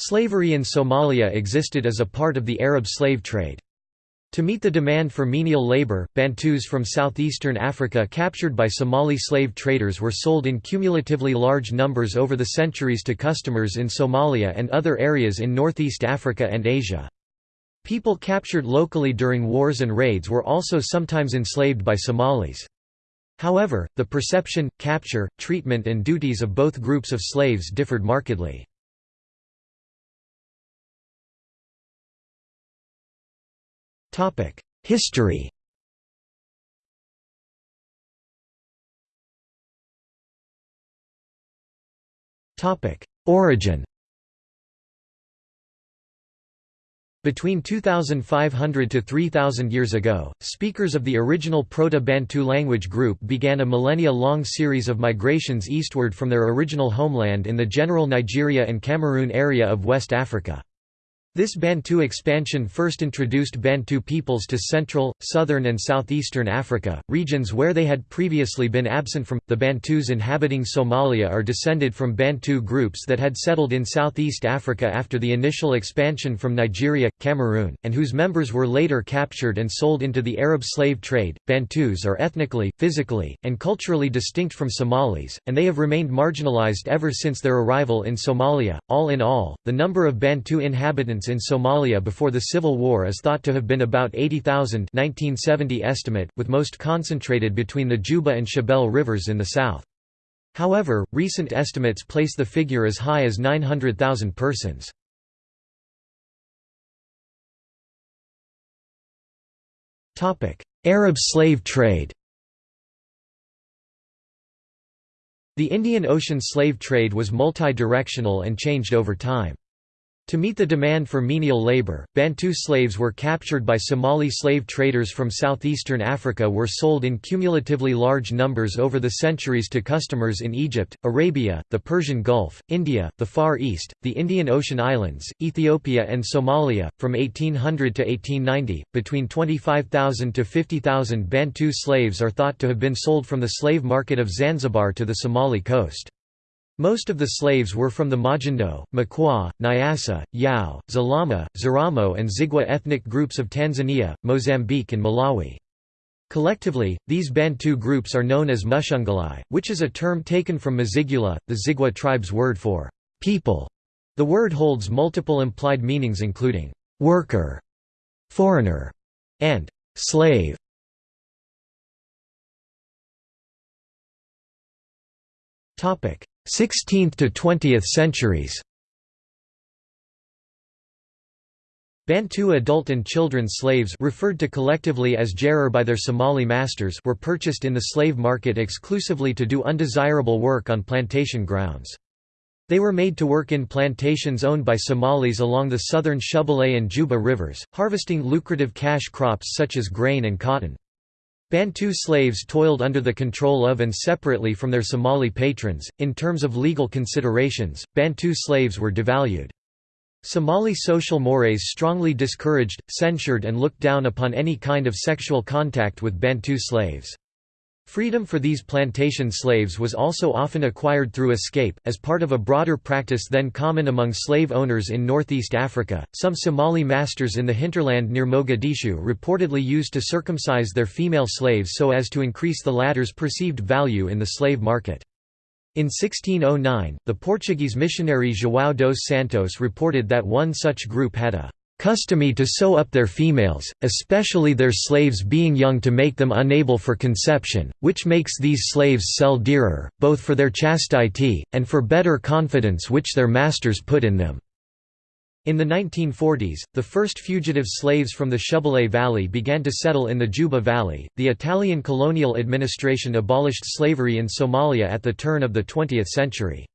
Slavery in Somalia existed as a part of the Arab slave trade. To meet the demand for menial labor, Bantus from southeastern Africa captured by Somali slave traders were sold in cumulatively large numbers over the centuries to customers in Somalia and other areas in northeast Africa and Asia. People captured locally during wars and raids were also sometimes enslaved by Somalis. However, the perception, capture, treatment and duties of both groups of slaves differed markedly. History. Origin. Between 2,500 to 3,000 years ago, speakers of the original Proto-Bantu language group began a millennia-long series of migrations eastward from their original homeland in the general Nigeria and Cameroon area of West Africa. This Bantu expansion first introduced Bantu peoples to Central, Southern and Southeastern Africa, regions where they had previously been absent from. The Bantus inhabiting Somalia are descended from Bantu groups that had settled in Southeast Africa after the initial expansion from Nigeria, Cameroon, and whose members were later captured and sold into the Arab slave trade. Bantus are ethnically, physically, and culturally distinct from Somalis, and they have remained marginalized ever since their arrival in Somalia. All in all, the number of Bantu inhabitants in Somalia before the civil war is thought to have been about 80,000 1970 estimate, with most concentrated between the Juba and Shabelle rivers in the south. However, recent estimates place the figure as high as 900,000 persons. Arab slave trade The Indian Ocean slave trade was multi-directional and changed over time. To meet the demand for menial labor, Bantu slaves were captured by Somali slave traders from southeastern Africa were sold in cumulatively large numbers over the centuries to customers in Egypt, Arabia, the Persian Gulf, India, the Far East, the Indian Ocean Islands, Ethiopia and Somalia. From 1800 to 1890, between 25,000 to 50,000 Bantu slaves are thought to have been sold from the slave market of Zanzibar to the Somali coast. Most of the slaves were from the Majindo, Makua, Nyasa, Yao, Zalama, Zaramo and Zigua ethnic groups of Tanzania, Mozambique and Malawi. Collectively, these Bantu groups are known as Mushunguli, which is a term taken from Mzigula, the Zigua tribe's word for people. The word holds multiple implied meanings including worker, foreigner, and slave. 16th to 20th centuries Bantu adult and children slaves referred to collectively as Jareer by their Somali masters were purchased in the slave market exclusively to do undesirable work on plantation grounds. They were made to work in plantations owned by Somalis along the southern Shabelle and Juba rivers, harvesting lucrative cash crops such as grain and cotton. Bantu slaves toiled under the control of and separately from their Somali patrons. In terms of legal considerations, Bantu slaves were devalued. Somali social mores strongly discouraged, censured, and looked down upon any kind of sexual contact with Bantu slaves. Freedom for these plantation slaves was also often acquired through escape, as part of a broader practice then common among slave owners in northeast Africa. Some Somali masters in the hinterland near Mogadishu reportedly used to circumcise their female slaves so as to increase the latter's perceived value in the slave market. In 1609, the Portuguese missionary João dos Santos reported that one such group had a customary to sew up their females, especially their slaves being young to make them unable for conception, which makes these slaves sell dearer, both for their chastity, and for better confidence which their masters put in them. In the 1940s, the first fugitive slaves from the Shabelle Valley began to settle in the Juba Valley. The Italian colonial administration abolished slavery in Somalia at the turn of the 20th century.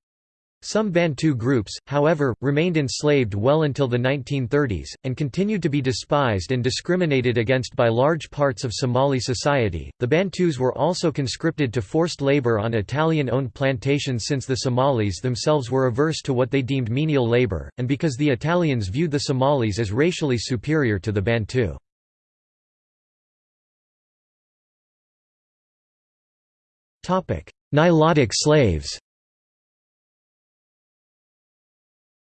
Some Bantu groups, however, remained enslaved well until the 1930s, and continued to be despised and discriminated against by large parts of Somali society. The Bantus were also conscripted to forced labor on Italian owned plantations since the Somalis themselves were averse to what they deemed menial labor, and because the Italians viewed the Somalis as racially superior to the Bantu. Nilotic slaves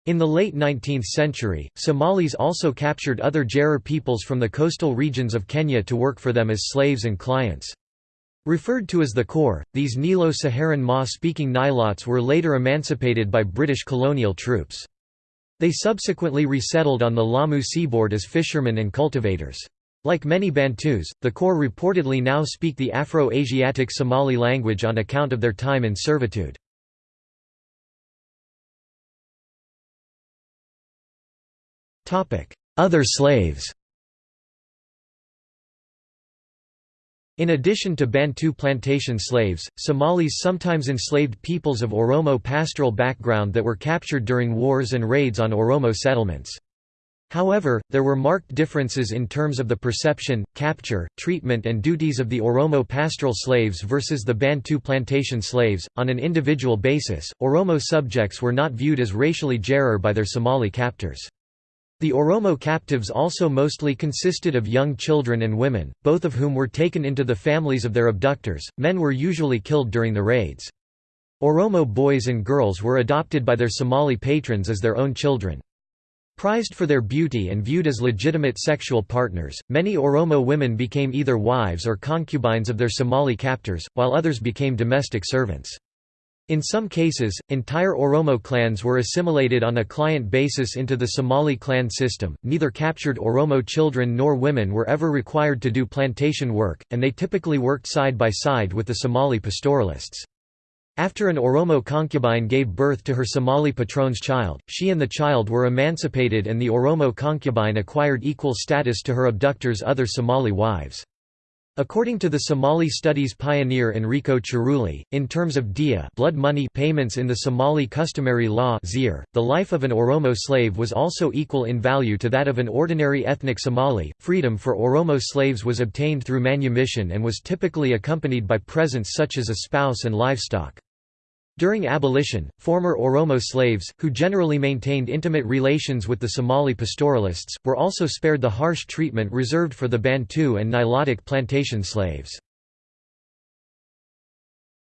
In the late 19th century, Somalis also captured other Jareer peoples from the coastal regions of Kenya to work for them as slaves and clients. Referred to as the Kor, these Nilo-Saharan Maa-speaking Nilotes were later emancipated by British colonial troops. They subsequently resettled on the Lamu seaboard as fishermen and cultivators. Like many Bantus, the Kor reportedly now speak the Afro-Asiatic Somali language on account of their time in servitude. Other slaves In addition to Bantu plantation slaves, Somalis sometimes enslaved peoples of Oromo pastoral background that were captured during wars and raids on Oromo settlements. However, there were marked differences in terms of the perception, capture, treatment and duties of the Oromo pastoral slaves versus the Bantu plantation slaves. On an individual basis, Oromo subjects were not viewed as racially Jareer by their Somali captors. The Oromo captives also mostly consisted of young children and women, both of whom were taken into the families of their abductors. Men were usually killed during the raids. Oromo boys and girls were adopted by their Somali patrons as their own children. Prized for their beauty and viewed as legitimate sexual partners, many Oromo women became either wives or concubines of their Somali captors, while others became domestic servants. In some cases, entire Oromo clans were assimilated on a client basis into the Somali clan system. Neither captured Oromo children nor women were ever required to do plantation work, and they typically worked side by side with the Somali pastoralists. After an Oromo concubine gave birth to her Somali patron's child, she and the child were emancipated and the Oromo concubine acquired equal status to her abductor's other Somali wives. According to the Somali studies pioneer Enrico Cerulli, in terms of diya blood money payments in the Somali customary law the life of an Oromo slave was also equal in value to that of an ordinary ethnic Somali. Freedom for Oromo slaves was obtained through manumission and was typically accompanied by presents such as a spouse and livestock. During abolition, former Oromo slaves, who generally maintained intimate relations with the Somali pastoralists, were also spared the harsh treatment reserved for the Bantu and Nilotic plantation slaves.